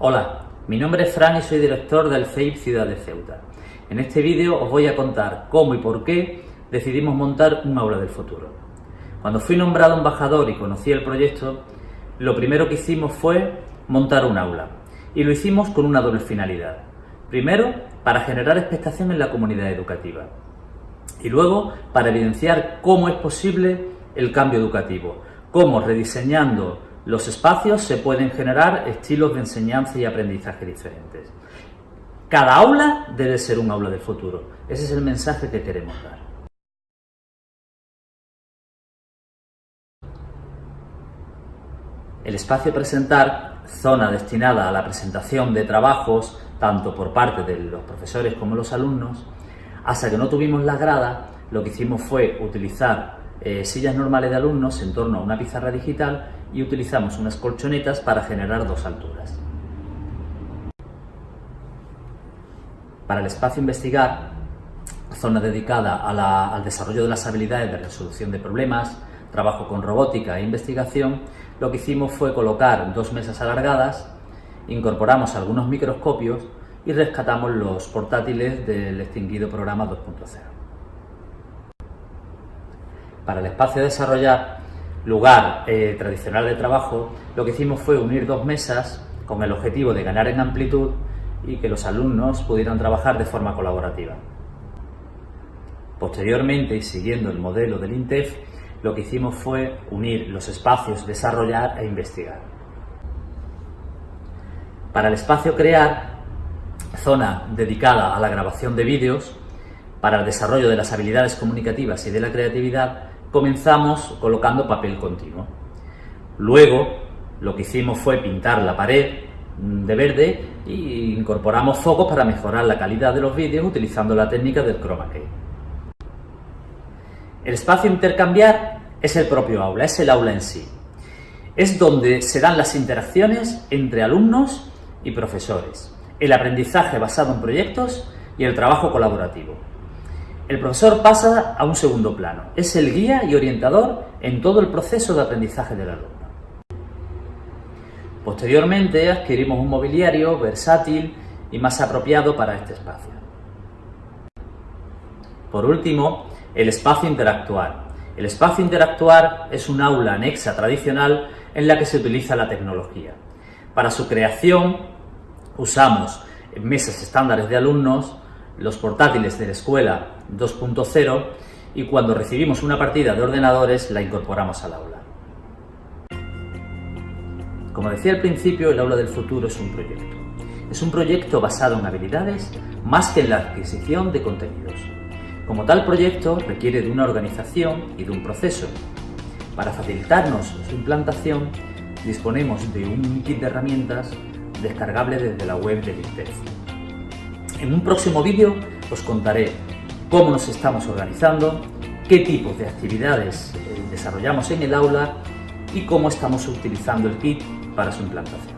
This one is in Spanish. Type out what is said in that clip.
Hola, mi nombre es Fran y soy director del CEIP Ciudad de Ceuta. En este vídeo os voy a contar cómo y por qué decidimos montar un aula del futuro. Cuando fui nombrado embajador y conocí el proyecto, lo primero que hicimos fue montar un aula. Y lo hicimos con una doble finalidad. Primero, para generar expectación en la comunidad educativa. Y luego, para evidenciar cómo es posible el cambio educativo, cómo rediseñando los espacios se pueden generar estilos de enseñanza y aprendizaje diferentes. Cada aula debe ser un aula del futuro. Ese es el mensaje que queremos dar. El espacio presentar, zona destinada a la presentación de trabajos, tanto por parte de los profesores como los alumnos, hasta que no tuvimos la grada, lo que hicimos fue utilizar eh, sillas normales de alumnos en torno a una pizarra digital y utilizamos unas colchonetas para generar dos alturas. Para el espacio investigar, zona dedicada al desarrollo de las habilidades de resolución de problemas, trabajo con robótica e investigación, lo que hicimos fue colocar dos mesas alargadas, incorporamos algunos microscopios y rescatamos los portátiles del extinguido programa 2.0. Para el espacio de desarrollar lugar eh, tradicional de trabajo, lo que hicimos fue unir dos mesas con el objetivo de ganar en amplitud y que los alumnos pudieran trabajar de forma colaborativa. Posteriormente, y siguiendo el modelo del INTEF, lo que hicimos fue unir los espacios desarrollar e investigar. Para el espacio crear, zona dedicada a la grabación de vídeos, para el desarrollo de las habilidades comunicativas y de la creatividad, comenzamos colocando papel continuo. Luego, lo que hicimos fue pintar la pared mm, de verde e incorporamos focos para mejorar la calidad de los vídeos utilizando la técnica del chroma key. El espacio intercambiar es el propio aula, es el aula en sí. Es donde se dan las interacciones entre alumnos y profesores, el aprendizaje basado en proyectos y el trabajo colaborativo el profesor pasa a un segundo plano. Es el guía y orientador en todo el proceso de aprendizaje del alumno. Posteriormente adquirimos un mobiliario versátil y más apropiado para este espacio. Por último, el espacio interactuar. El espacio interactuar es un aula anexa tradicional en la que se utiliza la tecnología. Para su creación usamos mesas estándares de alumnos, los portátiles de la escuela 2.0 y cuando recibimos una partida de ordenadores la incorporamos al aula. Como decía al principio, el aula del futuro es un proyecto. Es un proyecto basado en habilidades más que en la adquisición de contenidos. Como tal proyecto requiere de una organización y de un proceso. Para facilitarnos su implantación disponemos de un kit de herramientas descargable desde la web del INTEF. En un próximo vídeo os contaré cómo nos estamos organizando, qué tipos de actividades eh, desarrollamos en el aula y cómo estamos utilizando el kit para su implantación.